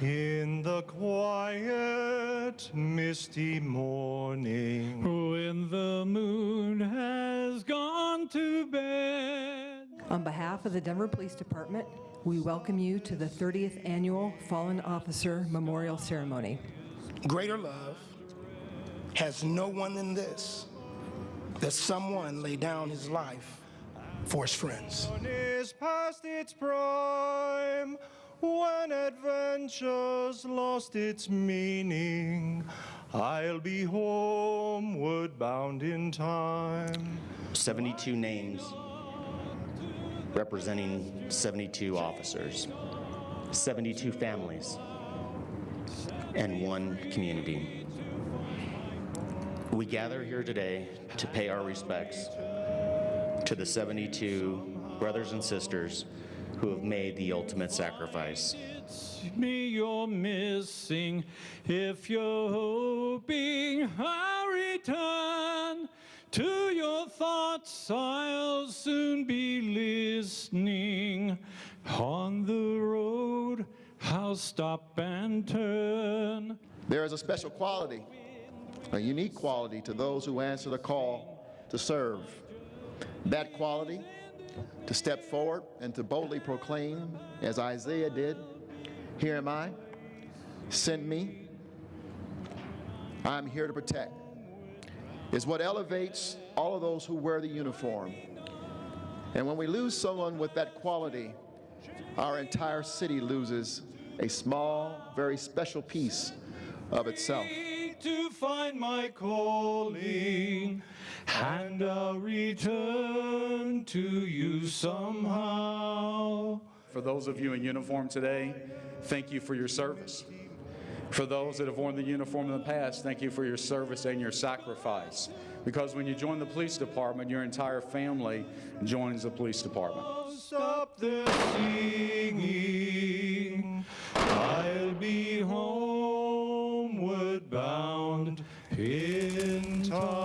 In the quiet, misty morning, when the moon has gone to bed. On behalf of the Denver Police Department, we welcome you to the 30th Annual Fallen Officer Memorial Ceremony. Greater love has no one than this, that someone lay down his life for his friends. is past its prime. Adventure's lost its meaning, I'll be homeward bound in time. 72 names representing 72 officers, 72 families, and one community. We gather here today to pay our respects to the 72 brothers and sisters who have made the ultimate sacrifice. It's me you're missing if you're hoping I'll return to your thoughts I'll soon be listening on the road I'll stop and turn There is a special quality, a unique quality to those who answer the call to serve. That quality, to step forward and to boldly proclaim, as Isaiah did, Here am I, send me, I'm here to protect, is what elevates all of those who wear the uniform. And when we lose someone with that quality, our entire city loses a small, very special piece of itself. to find my calling and return to you somehow. For those of you in uniform today, thank you for your service. For those that have worn the uniform in the past, thank you for your service and your sacrifice. Because when you join the police department, your entire family joins the police department. Stop the singing. I'll be homeward bound in time.